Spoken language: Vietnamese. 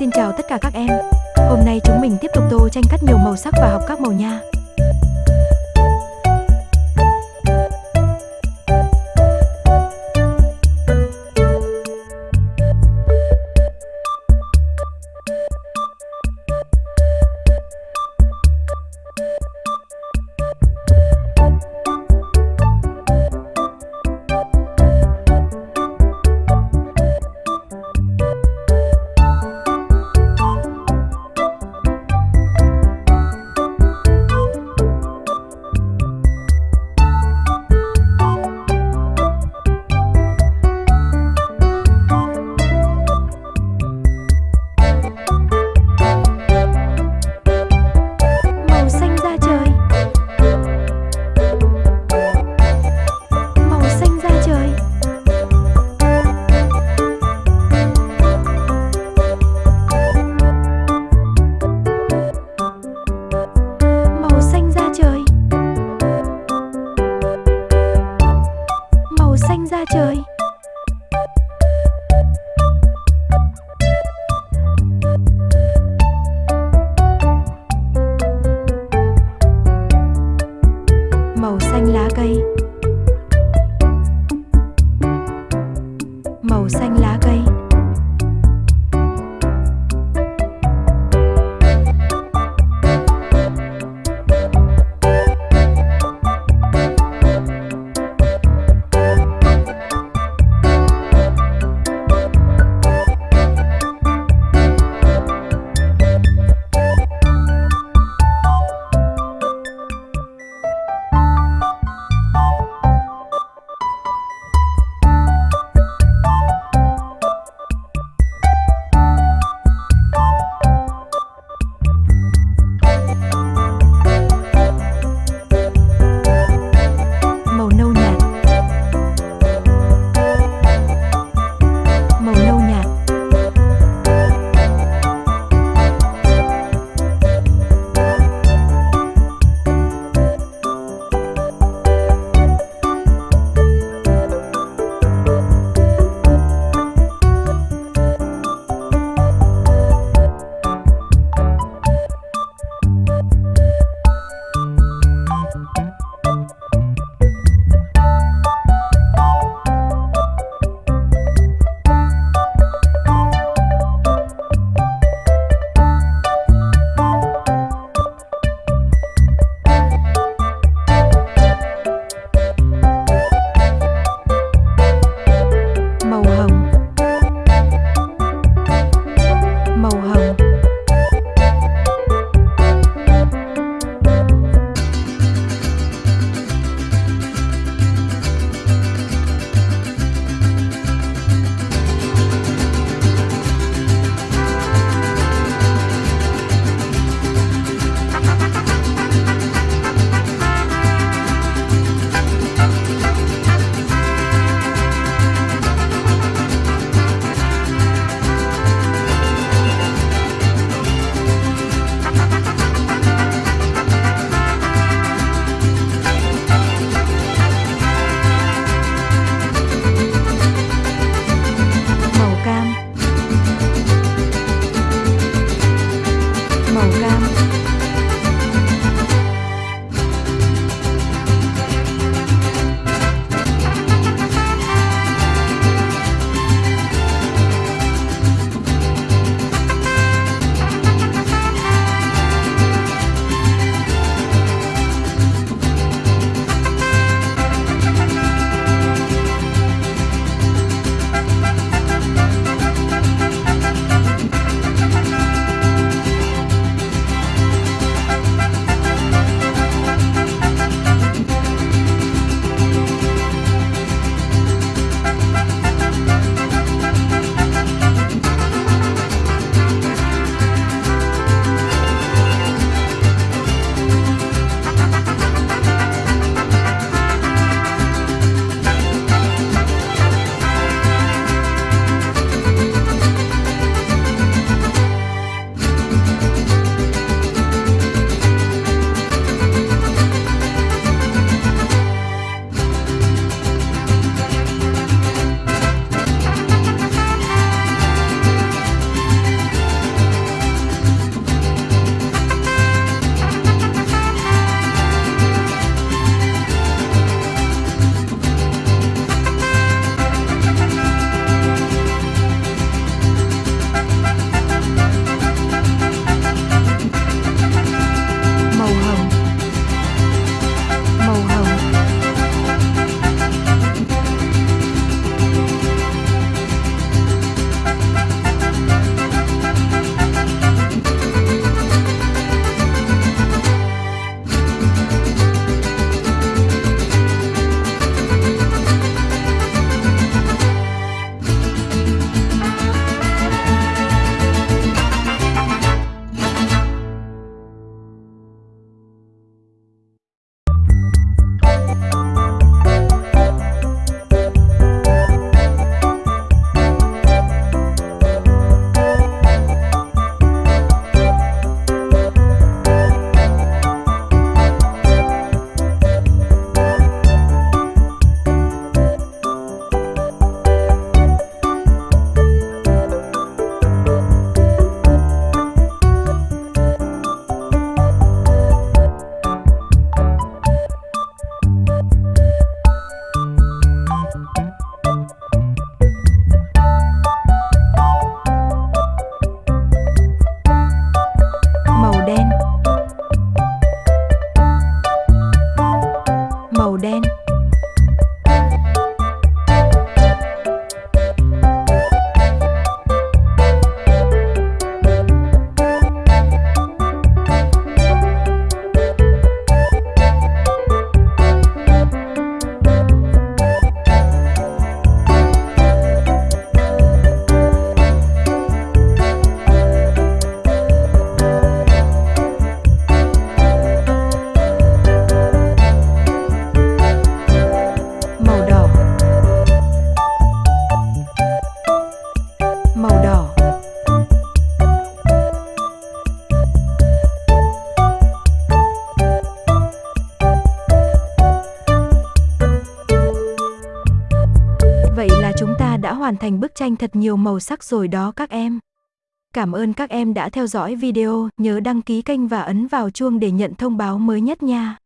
Xin chào tất cả các em. Hôm nay chúng mình tiếp tục tô tranh cắt nhiều màu sắc và học các màu nha. Bye. Hoàn thành bức tranh thật nhiều màu sắc rồi đó các em. Cảm ơn các em đã theo dõi video, nhớ đăng ký kênh và ấn vào chuông để nhận thông báo mới nhất nha.